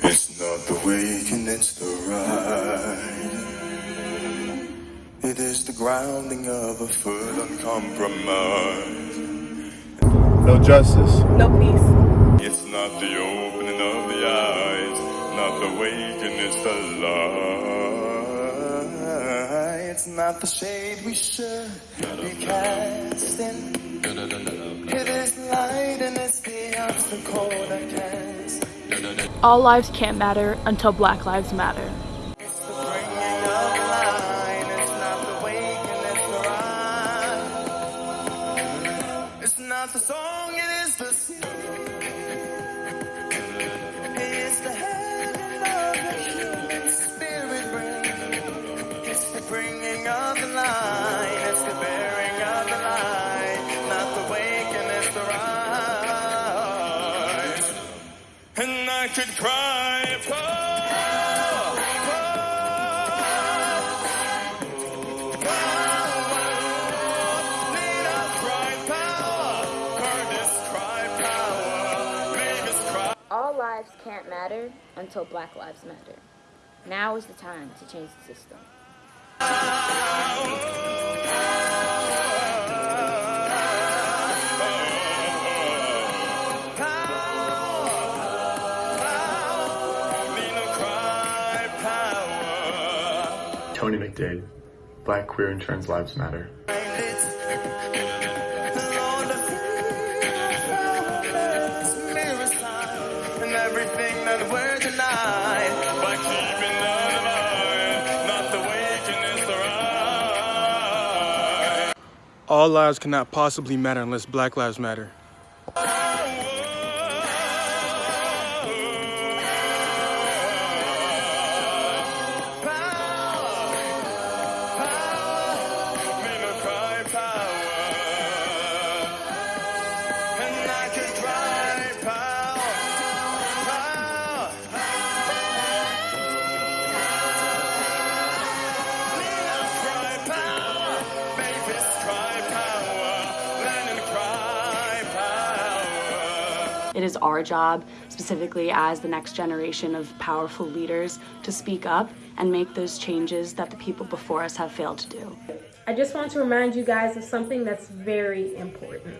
It's not the waking, it's the ride. It is the grounding of a foot uncompromised. No justice. No peace. It's not the opening of the eyes, not the waking, it's the light. It's not the shade we should be casting. It is light and it's the obstacle that cast. All lives can't matter until Black Lives Matter. It's the song, I could cry. Oh, Need a cry power. Curtis cry power. Vegas cry. All lives can't matter until Black Lives Matter. Now is the time to change the system. Need Tony McDade. Black, queer, and trans lives matter. All lives cannot possibly matter unless Black Lives Matter. It is our job, specifically as the next generation of powerful leaders, to speak up and make those changes that the people before us have failed to do. I just want to remind you guys of something that's very important.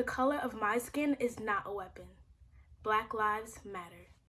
The color of my skin is not a weapon. Black Lives Matter.